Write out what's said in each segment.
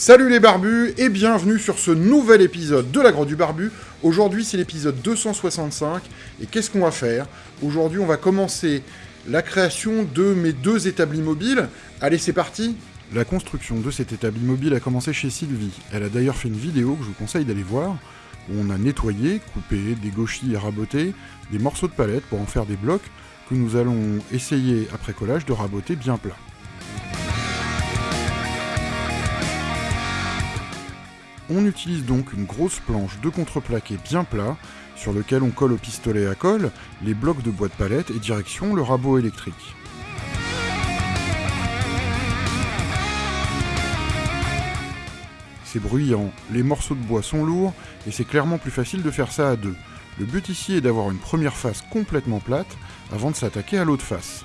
Salut les barbus et bienvenue sur ce nouvel épisode de la Grotte du Barbu. Aujourd'hui c'est l'épisode 265 et qu'est-ce qu'on va faire? Aujourd'hui on va commencer la création de mes deux établis mobiles. Allez c'est parti La construction de cet établi mobile a commencé chez Sylvie. Elle a d'ailleurs fait une vidéo que je vous conseille d'aller voir où on a nettoyé, coupé, dégauchi et raboté des morceaux de palette pour en faire des blocs que nous allons essayer après collage de raboter bien plat. On utilise donc une grosse planche de contreplaqué bien plat, sur lequel on colle au pistolet à colle les blocs de bois de palette et direction le rabot électrique. C'est bruyant, les morceaux de bois sont lourds, et c'est clairement plus facile de faire ça à deux. Le but ici est d'avoir une première face complètement plate, avant de s'attaquer à l'autre face.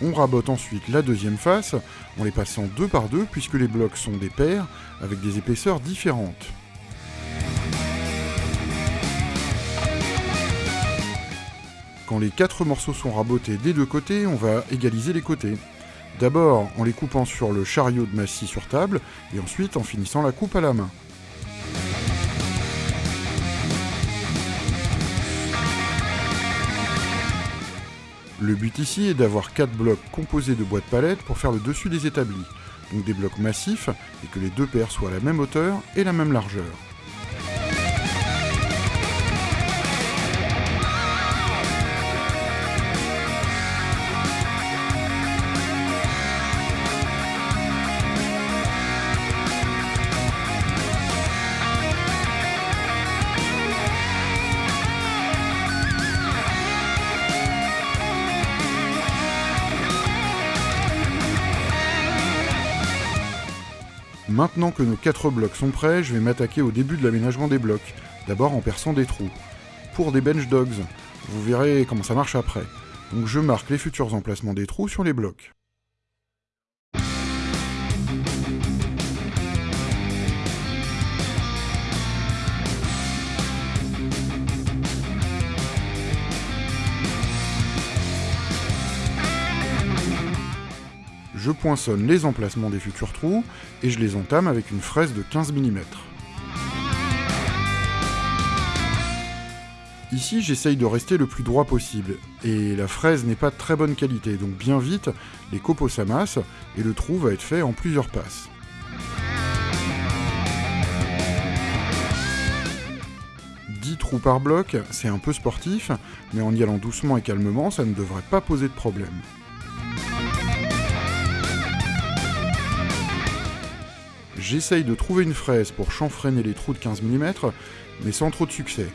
On rabote ensuite la deuxième face en les passant deux par deux puisque les blocs sont des paires avec des épaisseurs différentes. Quand les quatre morceaux sont rabotés des deux côtés, on va égaliser les côtés. D'abord en les coupant sur le chariot de massy sur table et ensuite en finissant la coupe à la main. Le but ici est d'avoir 4 blocs composés de bois de palette pour faire le dessus des établis, donc des blocs massifs et que les deux paires soient à la même hauteur et la même largeur. Maintenant que nos 4 blocs sont prêts, je vais m'attaquer au début de l'aménagement des blocs, d'abord en perçant des trous. Pour des bench dogs, vous verrez comment ça marche après. Donc je marque les futurs emplacements des trous sur les blocs. Je poinçonne les emplacements des futurs trous et je les entame avec une fraise de 15 mm. Ici, j'essaye de rester le plus droit possible, et la fraise n'est pas de très bonne qualité, donc bien vite, les copeaux s'amassent, et le trou va être fait en plusieurs passes. « 10 trous par bloc, c'est un peu sportif, mais en y allant doucement et calmement, ça ne devrait pas poser de problème. J'essaye de trouver une fraise pour chanfreiner les trous de 15 mm, mais sans trop de succès.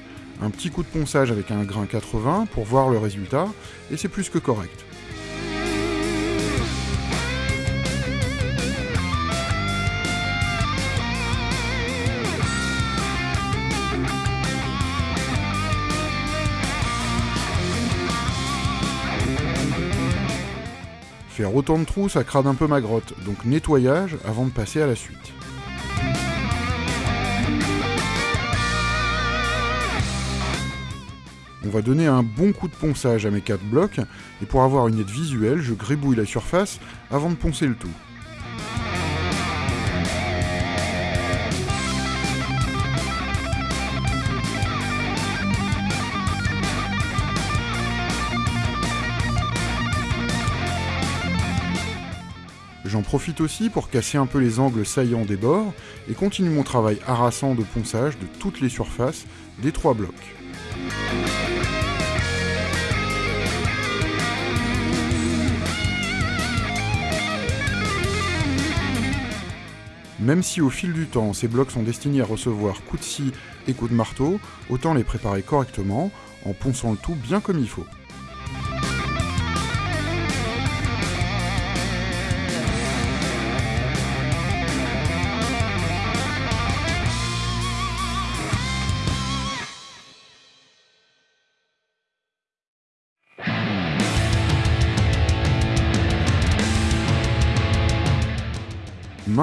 Un petit coup de ponçage avec un grain 80 pour voir le résultat, et c'est plus que correct. Faire autant de trous, ça crade un peu ma grotte, donc nettoyage avant de passer à la suite. On va donner un bon coup de ponçage à mes 4 blocs, et pour avoir une aide visuelle, je gribouille la surface avant de poncer le tout. J'en profite aussi pour casser un peu les angles saillants des bords et continue mon travail harassant de ponçage de toutes les surfaces des trois blocs. Même si au fil du temps ces blocs sont destinés à recevoir coups de scie et coups de marteau, autant les préparer correctement en ponçant le tout bien comme il faut.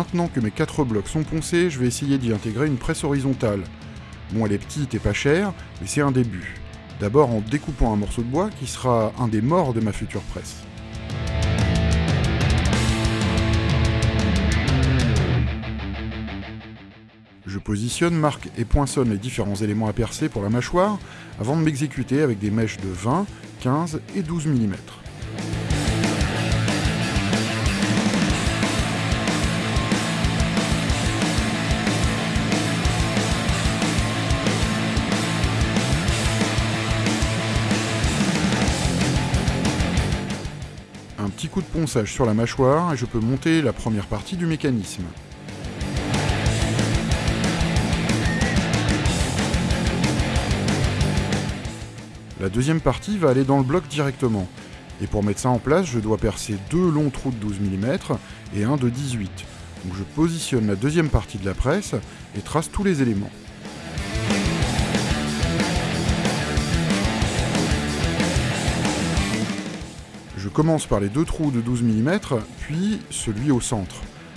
Maintenant que mes 4 blocs sont poncés, je vais essayer d'y intégrer une presse horizontale. Bon, elle est petite et pas chère, mais c'est un début. D'abord en découpant un morceau de bois qui sera un des morts de ma future presse. Je positionne, marque et poinçonne les différents éléments à percer pour la mâchoire avant de m'exécuter avec des mèches de 20, 15 et 12 mm. Sur la mâchoire et je peux monter la première partie du mécanisme. La deuxième partie va aller dans le bloc directement. Et pour mettre ça en place, je dois percer deux longs trous de 12 mm et un de 18. Donc je positionne la deuxième partie de la presse et trace tous les éléments. Commence par les deux trous de 12 mm, puis celui au centre,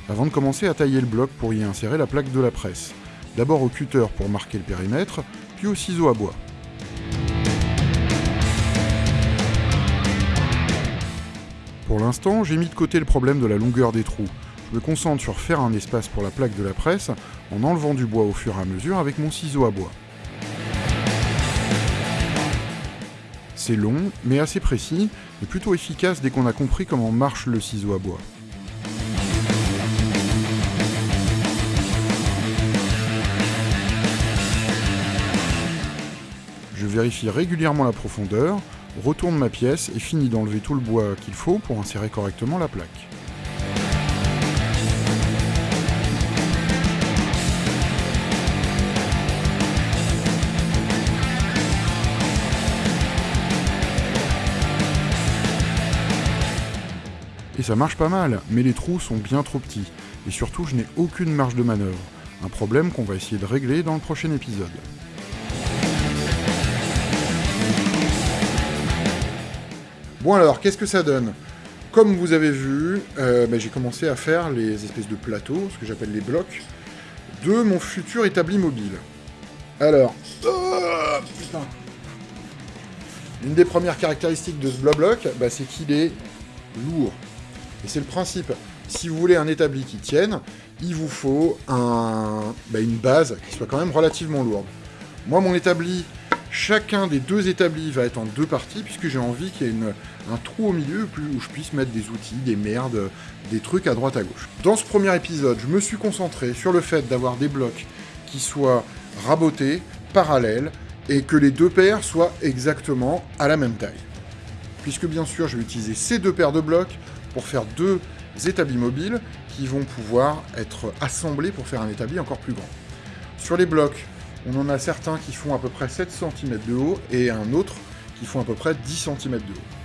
avant de commencer à tailler le bloc pour y insérer la plaque de la presse. D'abord au cutter pour marquer le périmètre, puis au ciseau à bois. Pour l'instant, j'ai mis de côté le problème de la longueur des trous. Je me concentre sur faire un espace pour la plaque de la presse en enlevant du bois au fur et à mesure avec mon ciseau à bois. C'est long, mais assez précis, et plutôt efficace dès qu'on a compris comment marche le ciseau à bois. Je vérifie régulièrement la profondeur, retourne ma pièce et finis d'enlever tout le bois qu'il faut pour insérer correctement la plaque. Et ça marche pas mal, mais les trous sont bien trop petits, et surtout je n'ai aucune marge de manœuvre, un problème qu'on va essayer de régler dans le prochain épisode. Bon alors, qu'est-ce que ça donne? Comme vous avez vu, euh, ben, j'ai commencé à faire les espèces de plateaux, ce que j'appelle les blocs, de mon futur établi mobile. Alors, oh, Une des premières caractéristiques de ce bloc, ben, c'est qu'il est lourd. Et c'est le principe. Si vous voulez un établi qui tienne, il vous faut ben, une base qui soit quand même relativement lourde. Moi, mon établi, Chacun des deux établis va être en deux parties, puisque j'ai envie qu'il y ait un trou au milieu où je puisse mettre des outils, des merdes, des trucs à droite à gauche. Dans ce premier épisode, je me suis concentré sur le fait d'avoir des blocs qui soient rabotés, parallèles, et que les deux paires soient exactement à la même taille. Puisque bien sûr, je vais utiliser ces deux paires de blocs pour faire deux établis mobiles qui vont pouvoir être assemblés pour faire un établi encore plus grand. Sur les blocs, on en a certains qui font à peu près 7 cm de haut et un autre qui font à peu près 10 cm de haut.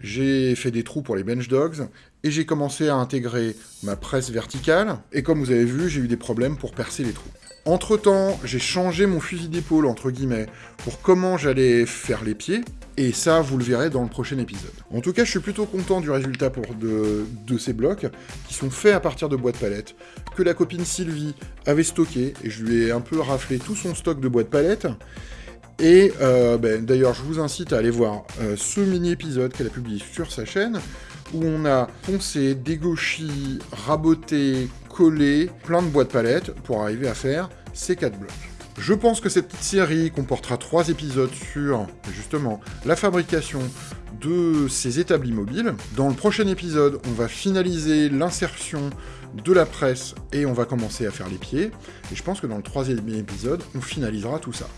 J'ai fait des trous pour les bench dogs et j'ai commencé à intégrer ma presse verticale et comme vous avez vu, j'ai eu des problèmes pour percer les trous. Entre temps, j'ai changé mon fusil d'épaule entre guillemets pour comment j'allais faire les pieds et ça, vous le verrez dans le prochain épisode. En tout cas, je suis plutôt content du résultat pour de, ces blocs, qui sont faits à partir de bois de palette, que la copine Sylvie avait stocké, et je lui ai un peu raflé tout son stock de bois de palette. Et euh, ben, d'ailleurs, je vous incite à aller voir euh, ce mini-épisode qu'elle a publié sur sa chaîne, où on a poncé, dégauchi, raboté, collé plein de bois de palette pour arriver à faire ces quatre blocs. Je pense que cette petite série comportera trois épisodes sur, justement, la fabrication de ces établis mobiles. Dans le prochain épisode, on va finaliser l'insertion de la presse et on va commencer à faire les pieds. Et je pense que dans le troisième épisode, on finalisera tout ça.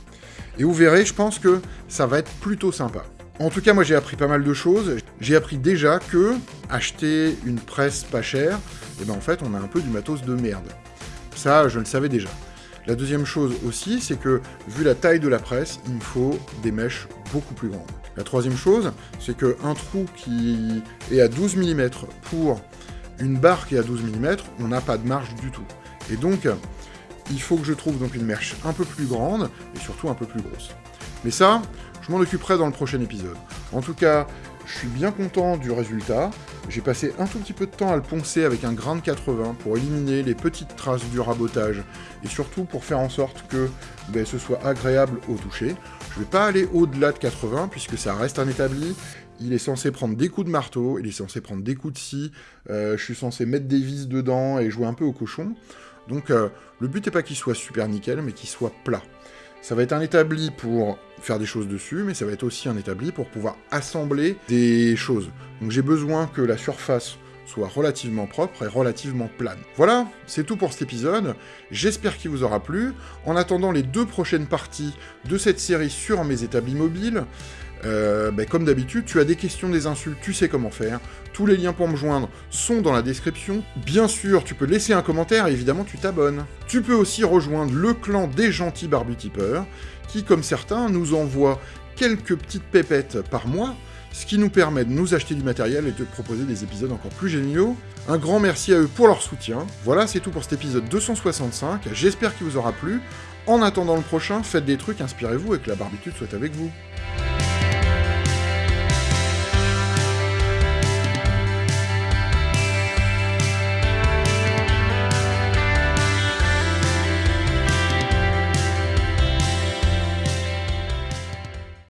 Et vous verrez, je pense que ça va être plutôt sympa. En tout cas, moi j'ai appris pas mal de choses. J'ai appris déjà que acheter une presse pas chère, et eh ben en fait on a un peu du matos de merde. Ça, je le savais déjà. La deuxième chose aussi, c'est que, vu la taille de la presse, il me faut des mèches beaucoup plus grandes. La troisième chose, c'est qu'un trou qui est à 12 mm pour une barre qui est à 12 mm, on n'a pas de marge du tout. Et donc, il faut que je trouve donc une mèche un peu plus grande, et surtout un peu plus grosse. Mais ça, je m'en occuperai dans le prochain épisode. En tout cas, je suis bien content du résultat. J'ai passé un tout petit peu de temps à le poncer avec un grain de 80 pour éliminer les petites traces du rabotage et surtout pour faire en sorte que ben, ce soit agréable au toucher. Je ne vais pas aller au-delà de 80 puisque ça reste un établi. Il est censé prendre des coups de marteau, il est censé prendre des coups de scie, euh, je suis censé mettre des vis dedans et jouer un peu au cochon. Donc euh, le but n'est pas qu'il soit super nickel, mais qu'il soit plat. Ça va être un établi pour faire des choses dessus, mais ça va être aussi un établi pour pouvoir assembler des choses. Donc j'ai besoin que la surface soit relativement propre et relativement plane. Voilà, c'est tout pour cet épisode. J'espère qu'il vous aura plu. En attendant les deux prochaines parties de cette série sur mes établis mobiles, euh, ben, comme d'habitude, tu as des questions, des insultes, tu sais comment faire. Tous les liens pour me joindre sont dans la description. Bien sûr, tu peux laisser un commentaire et évidemment tu t'abonnes. Tu peux aussi rejoindre le clan des gentils barbutipeurs, qui, comme certains, nous envoie quelques petites pépettes par mois, ce qui nous permet de nous acheter du matériel et de proposer des épisodes encore plus géniaux. Un grand merci à eux pour leur soutien. Voilà, c'est tout pour cet épisode 265. J'espère qu'il vous aura plu. En attendant le prochain, faites des trucs, inspirez-vous et que la barbitude soit avec vous.